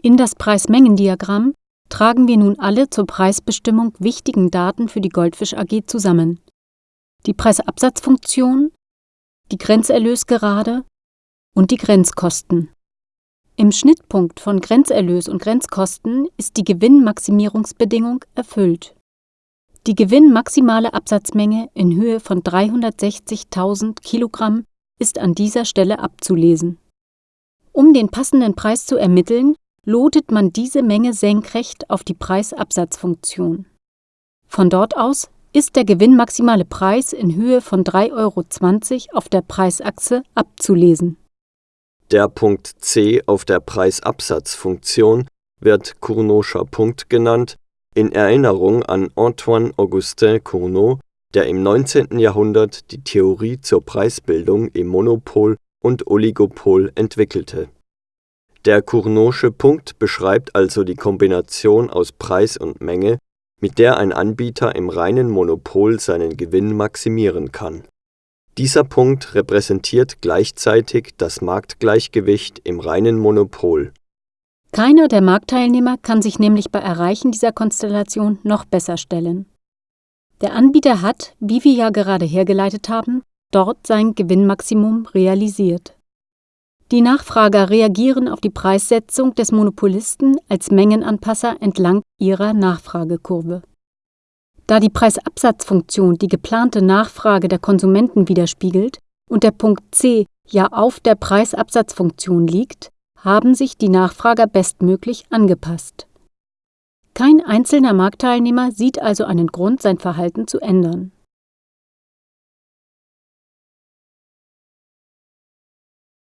In das Preismengendiagramm tragen wir nun alle zur Preisbestimmung wichtigen Daten für die Goldfisch AG zusammen. Die Preisabsatzfunktion, die Grenzerlösgerade und die Grenzkosten. Im Schnittpunkt von Grenzerlös und Grenzkosten ist die Gewinnmaximierungsbedingung erfüllt. Die gewinnmaximale Absatzmenge in Höhe von 360.000 Kilogramm ist an dieser Stelle abzulesen. Um den passenden Preis zu ermitteln, lotet man diese Menge senkrecht auf die Preisabsatzfunktion. Von dort aus ist der gewinnmaximale Preis in Höhe von 3,20 Euro auf der Preisachse abzulesen. Der Punkt C auf der Preisabsatzfunktion wird Cournot'scher Punkt genannt, in Erinnerung an Antoine-Augustin Cournot, der im 19. Jahrhundert die Theorie zur Preisbildung im Monopol und Oligopol entwickelte. Der Cournot'sche Punkt beschreibt also die Kombination aus Preis und Menge, mit der ein Anbieter im reinen Monopol seinen Gewinn maximieren kann. Dieser Punkt repräsentiert gleichzeitig das Marktgleichgewicht im reinen Monopol. Keiner der Marktteilnehmer kann sich nämlich bei Erreichen dieser Konstellation noch besser stellen. Der Anbieter hat, wie wir ja gerade hergeleitet haben, dort sein Gewinnmaximum realisiert. Die Nachfrager reagieren auf die Preissetzung des Monopolisten als Mengenanpasser entlang ihrer Nachfragekurve. Da die Preisabsatzfunktion die geplante Nachfrage der Konsumenten widerspiegelt und der Punkt C ja auf der Preisabsatzfunktion liegt, haben sich die Nachfrager bestmöglich angepasst. Kein einzelner Marktteilnehmer sieht also einen Grund, sein Verhalten zu ändern